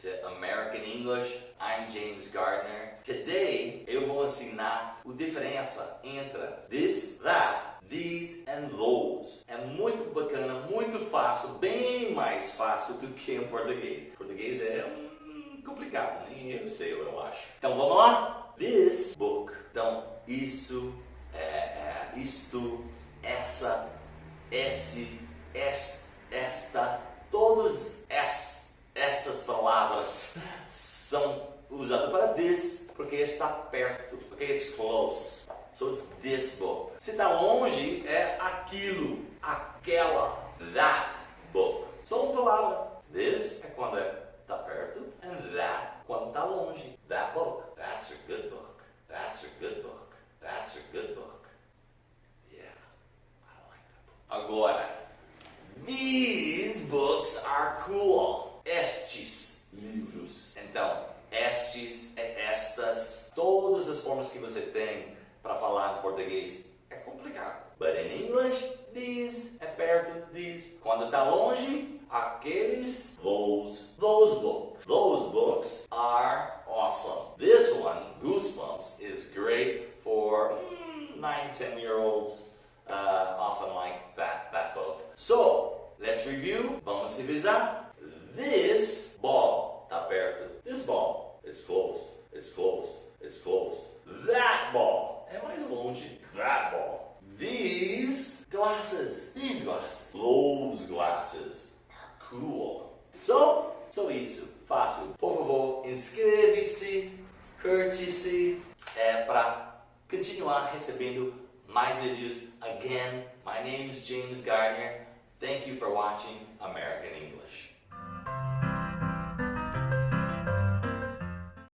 to American English. I'm James Gardner. Today eu vou ensinar a diferença entre this, that, these and those. É muito bacana, muito fácil, bem mais fácil do que em português. Português é complicado, nem eu sei, eu acho. Então vamos lá? This book. Então isso, é, é, isto, essa, esse, es, esta, todas es, essas palavras são usadas para this porque está perto, porque it's close. So it's this book. Se está longe, é aquilo, aquela, that book. Só uma palavra. This é quando está perto, and that quando está longe. That book. That's a good book. That's a good book. That's a good book. Yeah, I like that book. Agora, these books are cool. Estes livros. Então, estes, estas, todas as formas que você tem para falar em português é complicado. But in English, these é perto, these. Quando está longe, aqueles, those, those books. Those books are awesome. This one, Goosebumps, is great for mm, 9, 10 year olds. Uh, often like that, that book. So, let's review. Vamos revisar. This ball, tá perto. This ball, it's close, it's close, it's close. That ball, é mais longe. That ball. These glasses, these glasses, those glasses are cool. So, só isso, fácil. Por favor, inscreve-se, curte-se, é, para continuar recebendo mais vídeos. Again, my name is James Gardner. Thank you for watching American English.